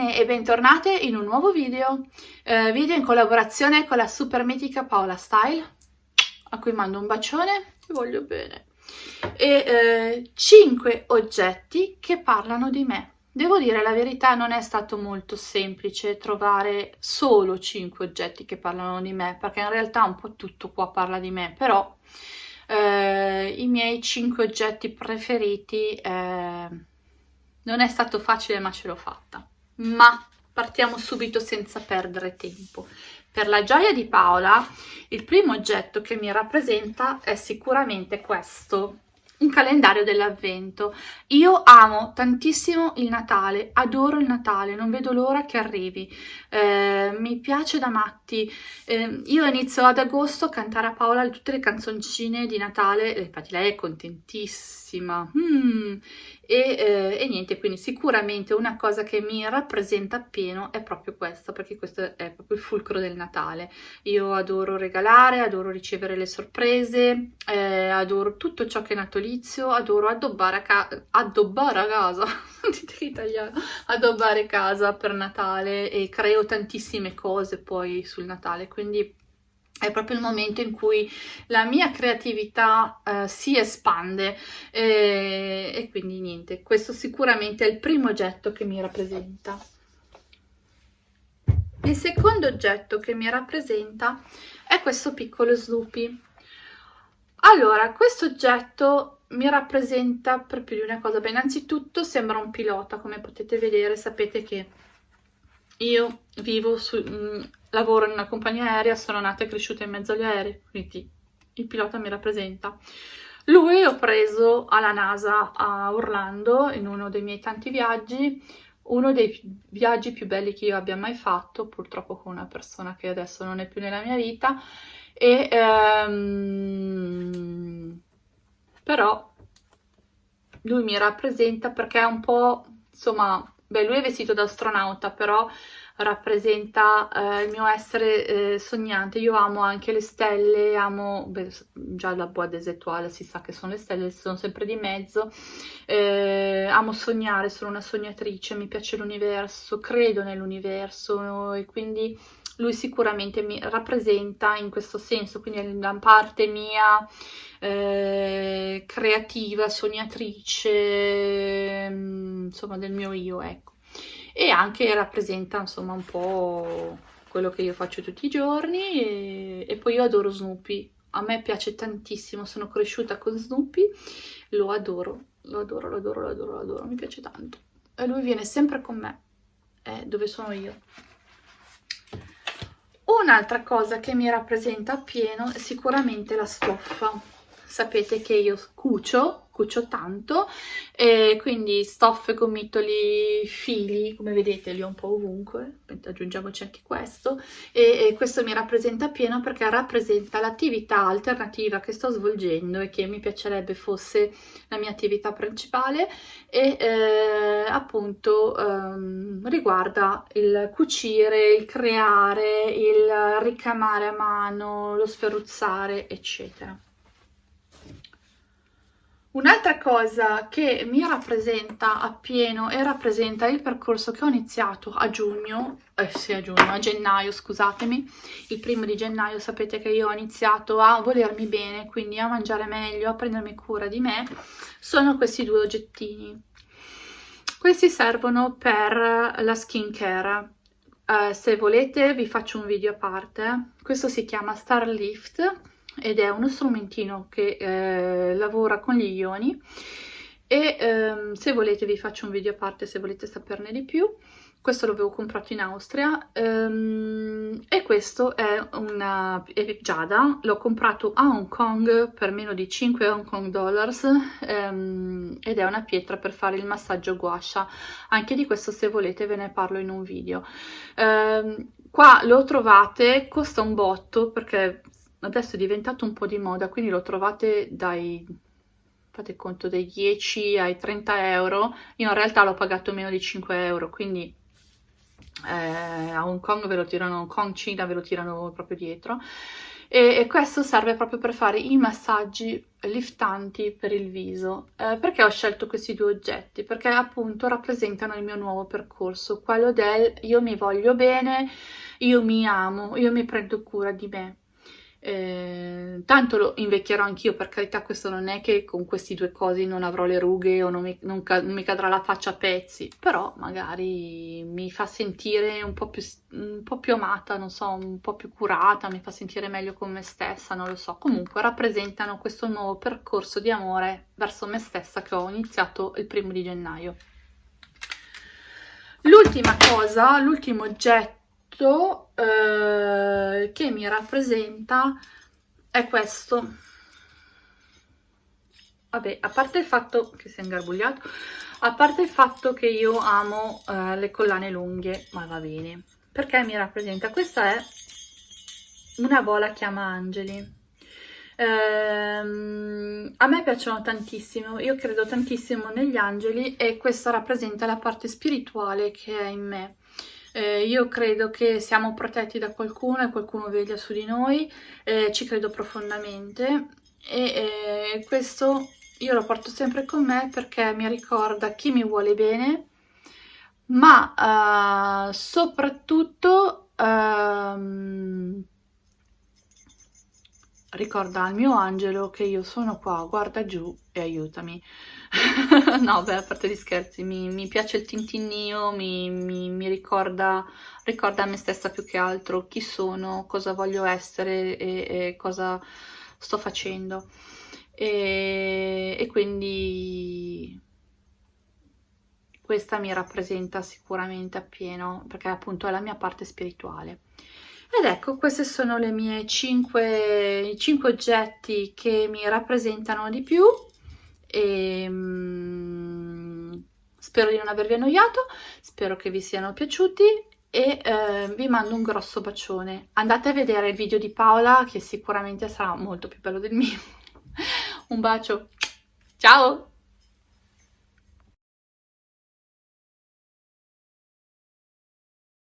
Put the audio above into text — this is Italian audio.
bene e bentornate in un nuovo video, eh, video in collaborazione con la super mitica Paola Style, a cui mando un bacione, ti voglio bene, e eh, 5 oggetti che parlano di me. Devo dire la verità, non è stato molto semplice trovare solo 5 oggetti che parlano di me, perché in realtà un po' tutto qua parla di me, però eh, i miei 5 oggetti preferiti eh, non è stato facile ma ce l'ho fatta. Ma partiamo subito senza perdere tempo. Per la gioia di Paola, il primo oggetto che mi rappresenta è sicuramente questo, un calendario dell'avvento. Io amo tantissimo il Natale, adoro il Natale, non vedo l'ora che arrivi, eh, mi piace da matti. Eh, io inizio ad agosto a cantare a Paola tutte le canzoncine di Natale, infatti lei è contentissima. Mm. E, eh, e, niente, quindi sicuramente una cosa che mi rappresenta appieno è proprio questa, perché questo è proprio il fulcro del Natale. Io adoro regalare, adoro ricevere le sorprese, eh, adoro tutto ciò che è natalizio, adoro addobbare a, ca addobbare a casa, dite italiano, addobbare casa per Natale e creo tantissime cose poi sul Natale, quindi è proprio il momento in cui la mia creatività eh, si espande e, e quindi niente, questo sicuramente è il primo oggetto che mi rappresenta. Il secondo oggetto che mi rappresenta è questo piccolo Snoopy. Allora, questo oggetto mi rappresenta per più di una cosa. Beh, innanzitutto sembra un pilota, come potete vedere, sapete che io vivo su, mm, lavoro in una compagnia aerea, sono nata e cresciuta in mezzo agli aerei, quindi il pilota mi rappresenta. Lui ho preso alla NASA a Orlando in uno dei miei tanti viaggi, uno dei viaggi più belli che io abbia mai fatto, purtroppo con una persona che adesso non è più nella mia vita, e ehm, però lui mi rappresenta perché è un po', insomma, beh lui è vestito da astronauta, però rappresenta eh, il mio essere eh, sognante. Io amo anche le stelle, amo, beh, già la boa desettuale si sa che sono le stelle, sono sempre di mezzo. Eh, amo sognare, sono una sognatrice, mi piace l'universo, credo nell'universo e quindi lui sicuramente mi rappresenta in questo senso, quindi la parte mia eh, creativa, sognatrice, mm, insomma del mio io, ecco e anche rappresenta insomma un po' quello che io faccio tutti i giorni e, e poi io adoro Snoopy a me piace tantissimo, sono cresciuta con Snoopy, lo adoro, lo adoro, lo adoro, lo adoro, lo adoro, mi piace tanto. E lui viene sempre con me, è dove sono io. Un'altra cosa che mi rappresenta appieno è sicuramente la stoffa. Sapete che io cucio cucio tanto e quindi stoffe, gomitoli, fili, come vedete li ho un po' ovunque, aggiungiamoci anche questo e, e questo mi rappresenta pieno perché rappresenta l'attività alternativa che sto svolgendo e che mi piacerebbe fosse la mia attività principale e eh, appunto ehm, riguarda il cucire, il creare, il ricamare a mano, lo sferruzzare eccetera. Un'altra cosa che mi rappresenta appieno e rappresenta il percorso che ho iniziato a giugno, eh sì a giugno, a gennaio scusatemi, il primo di gennaio sapete che io ho iniziato a volermi bene, quindi a mangiare meglio, a prendermi cura di me, sono questi due oggettini. Questi servono per la skincare, eh, se volete vi faccio un video a parte, questo si chiama Star Lift ed è uno strumentino che eh, lavora con gli ioni. E ehm, se volete vi faccio un video a parte se volete saperne di più. Questo l'avevo comprato in Austria. Um, e questo è una è Giada, l'ho comprato a Hong Kong per meno di 5 Hong Kong dollars um, ed è una pietra per fare il massaggio guascia anche di questo se volete ve ne parlo in un video. Um, qua lo trovate, costa un botto perché adesso è diventato un po' di moda, quindi lo trovate dai, fate conto, dai 10 ai 30 euro, io in realtà l'ho pagato meno di 5 euro, quindi eh, a Hong Kong ve lo tirano, Hong Kong, Cina ve lo tirano proprio dietro, e, e questo serve proprio per fare i massaggi liftanti per il viso. Eh, perché ho scelto questi due oggetti? Perché appunto rappresentano il mio nuovo percorso, quello del io mi voglio bene, io mi amo, io mi prendo cura di me. Eh, tanto lo invecchierò anch'io, per carità, questo non è che con questi due cosi non avrò le rughe o non mi, non ca mi cadrà la faccia a pezzi, però magari mi fa sentire un po, più, un po' più amata, non so, un po' più curata, mi fa sentire meglio con me stessa, non lo so. Comunque rappresentano questo nuovo percorso di amore verso me stessa che ho iniziato il primo di gennaio. L'ultima cosa, l'ultimo oggetto oggetto eh, che mi rappresenta è questo. Vabbè, a parte il fatto che si è ingarbugliato, a parte il fatto che io amo eh, le collane lunghe, ma va bene, perché mi rappresenta? Questa è una bola chiama angeli. Ehm, a me piacciono tantissimo, io credo tantissimo negli angeli e questa rappresenta la parte spirituale che è in me. Eh, io credo che siamo protetti da qualcuno e qualcuno veglia su di noi, eh, ci credo profondamente e eh, questo io lo porto sempre con me perché mi ricorda chi mi vuole bene, ma uh, soprattutto uh, ricorda al mio angelo che io sono qua, guarda giù e aiutami. no, beh, a parte gli scherzi, mi, mi piace il tintinnio, mi, mi, mi ricorda, ricorda, a me stessa più che altro chi sono, cosa voglio essere e, e cosa sto facendo. E, e quindi questa mi rappresenta sicuramente appieno, perché appunto è la mia parte spirituale. Ed ecco, questi sono le mie 5, 5 oggetti che mi rappresentano di più e um, spero di non avervi annoiato, spero che vi siano piaciuti e eh, vi mando un grosso bacione. Andate a vedere il video di Paola che sicuramente sarà molto più bello del mio. un bacio, ciao!